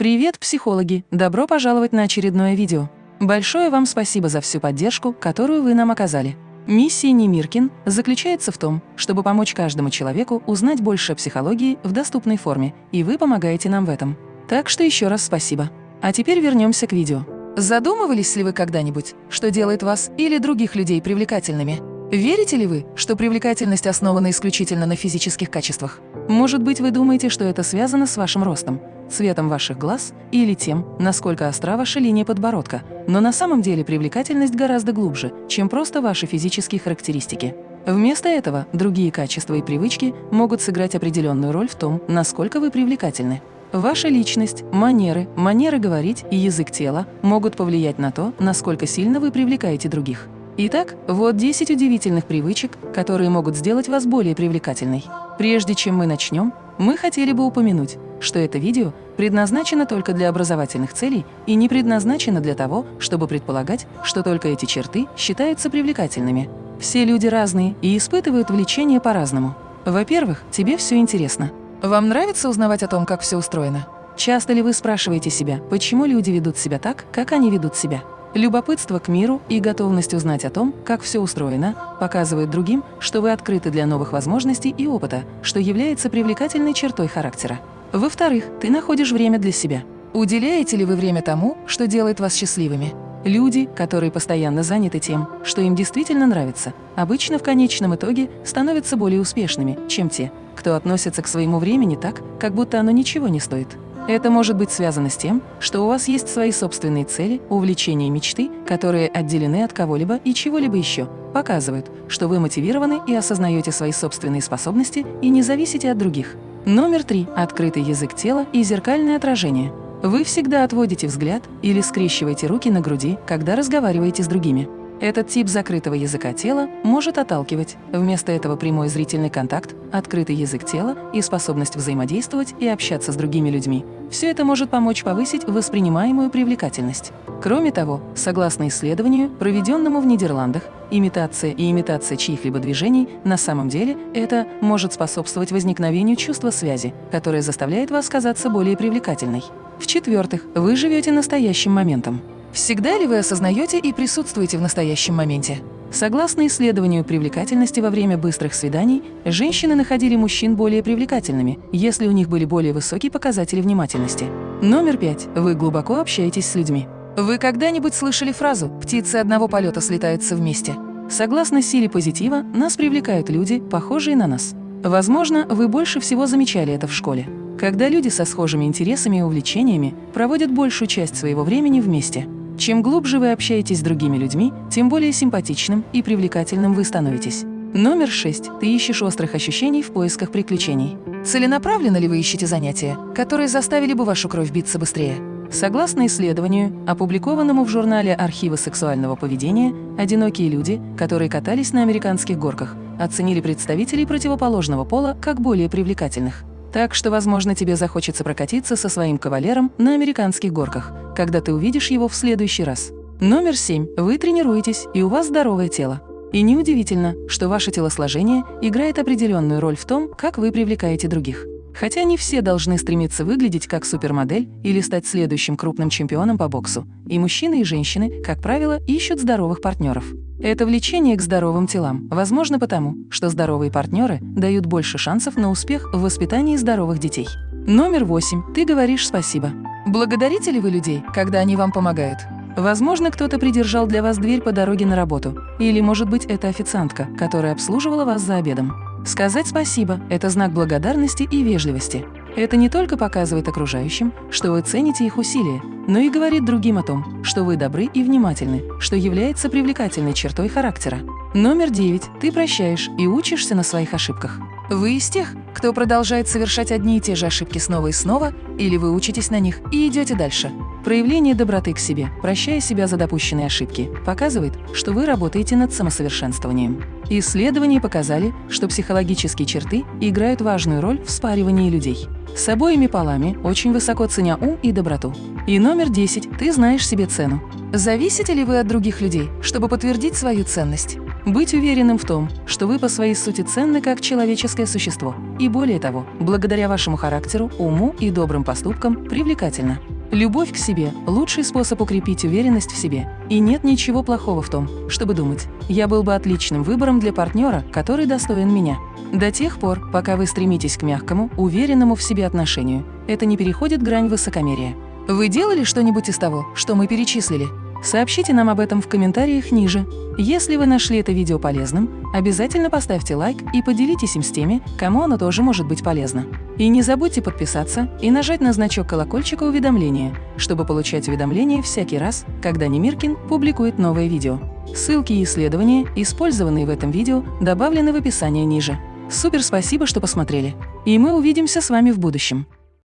Привет, психологи! Добро пожаловать на очередное видео. Большое вам спасибо за всю поддержку, которую вы нам оказали. Миссия Немиркин заключается в том, чтобы помочь каждому человеку узнать больше о психологии в доступной форме, и вы помогаете нам в этом. Так что еще раз спасибо. А теперь вернемся к видео. Задумывались ли вы когда-нибудь, что делает вас или других людей привлекательными? Верите ли вы, что привлекательность основана исключительно на физических качествах? Может быть, вы думаете, что это связано с вашим ростом, цветом ваших глаз или тем, насколько остра ваша линия подбородка, но на самом деле привлекательность гораздо глубже, чем просто ваши физические характеристики. Вместо этого другие качества и привычки могут сыграть определенную роль в том, насколько вы привлекательны. Ваша личность, манеры, манеры говорить и язык тела могут повлиять на то, насколько сильно вы привлекаете других. Итак, вот 10 удивительных привычек, которые могут сделать вас более привлекательной. Прежде чем мы начнем, мы хотели бы упомянуть, что это видео предназначено только для образовательных целей и не предназначено для того, чтобы предполагать, что только эти черты считаются привлекательными. Все люди разные и испытывают влечение по-разному. Во-первых, тебе все интересно. Вам нравится узнавать о том, как все устроено? Часто ли вы спрашиваете себя, почему люди ведут себя так, как они ведут себя? Любопытство к миру и готовность узнать о том, как все устроено, показывают другим, что вы открыты для новых возможностей и опыта, что является привлекательной чертой характера. Во-вторых, ты находишь время для себя. Уделяете ли вы время тому, что делает вас счастливыми? Люди, которые постоянно заняты тем, что им действительно нравится, обычно в конечном итоге становятся более успешными, чем те, кто относится к своему времени так, как будто оно ничего не стоит. Это может быть связано с тем, что у вас есть свои собственные цели, увлечения и мечты, которые отделены от кого-либо и чего-либо еще, показывают, что вы мотивированы и осознаете свои собственные способности и не зависите от других. Номер три – открытый язык тела и зеркальное отражение. Вы всегда отводите взгляд или скрещиваете руки на груди, когда разговариваете с другими. Этот тип закрытого языка тела может отталкивать. Вместо этого прямой зрительный контакт, открытый язык тела и способность взаимодействовать и общаться с другими людьми. Все это может помочь повысить воспринимаемую привлекательность. Кроме того, согласно исследованию, проведенному в Нидерландах, имитация и имитация чьих-либо движений на самом деле это может способствовать возникновению чувства связи, которое заставляет вас казаться более привлекательной. В-четвертых, вы живете настоящим моментом. Всегда ли вы осознаете и присутствуете в настоящем моменте? Согласно исследованию привлекательности во время быстрых свиданий, женщины находили мужчин более привлекательными, если у них были более высокие показатели внимательности. Номер пять. Вы глубоко общаетесь с людьми. Вы когда-нибудь слышали фразу «птицы одного полета слетаются вместе»? Согласно силе позитива, нас привлекают люди, похожие на нас. Возможно, вы больше всего замечали это в школе. Когда люди со схожими интересами и увлечениями проводят большую часть своего времени вместе – чем глубже вы общаетесь с другими людьми, тем более симпатичным и привлекательным вы становитесь. Номер шесть. Ты ищешь острых ощущений в поисках приключений. Целенаправленно ли вы ищете занятия, которые заставили бы вашу кровь биться быстрее? Согласно исследованию, опубликованному в журнале «Архивы сексуального поведения», одинокие люди, которые катались на американских горках, оценили представителей противоположного пола как более привлекательных. Так что, возможно, тебе захочется прокатиться со своим кавалером на американских горках, когда ты увидишь его в следующий раз. Номер семь. Вы тренируетесь, и у вас здоровое тело. И неудивительно, что ваше телосложение играет определенную роль в том, как вы привлекаете других. Хотя не все должны стремиться выглядеть как супермодель или стать следующим крупным чемпионом по боксу. И мужчины, и женщины, как правило, ищут здоровых партнеров. Это влечение к здоровым телам возможно потому, что здоровые партнеры дают больше шансов на успех в воспитании здоровых детей. Номер восемь. Ты говоришь спасибо. Благодарите ли вы людей, когда они вам помогают? Возможно, кто-то придержал для вас дверь по дороге на работу. Или, может быть, это официантка, которая обслуживала вас за обедом. Сказать спасибо – это знак благодарности и вежливости. Это не только показывает окружающим, что вы цените их усилия, но и говорит другим о том, что вы добры и внимательны, что является привлекательной чертой характера. Номер девять. Ты прощаешь и учишься на своих ошибках. Вы из тех, кто продолжает совершать одни и те же ошибки снова и снова, или вы учитесь на них и идете дальше. Проявление доброты к себе, прощая себя за допущенные ошибки, показывает, что вы работаете над самосовершенствованием. Исследования показали, что психологические черты играют важную роль в спаривании людей. С обоими полами очень высоко ценя ум и доброту. И номер 10. Ты знаешь себе цену. Зависите ли вы от других людей, чтобы подтвердить свою ценность? Быть уверенным в том, что вы по своей сути ценны как человеческое существо. И более того, благодаря вашему характеру, уму и добрым поступкам привлекательно. Любовь к себе – лучший способ укрепить уверенность в себе. И нет ничего плохого в том, чтобы думать «я был бы отличным выбором для партнера, который достоин меня». До тех пор, пока вы стремитесь к мягкому, уверенному в себе отношению, это не переходит грань высокомерия. Вы делали что-нибудь из того, что мы перечислили? Сообщите нам об этом в комментариях ниже. Если вы нашли это видео полезным, обязательно поставьте лайк и поделитесь им с теми, кому оно тоже может быть полезно. И не забудьте подписаться и нажать на значок колокольчика уведомления, чтобы получать уведомления всякий раз, когда Немиркин публикует новое видео. Ссылки и исследования, использованные в этом видео, добавлены в описании ниже. Супер спасибо, что посмотрели. И мы увидимся с вами в будущем.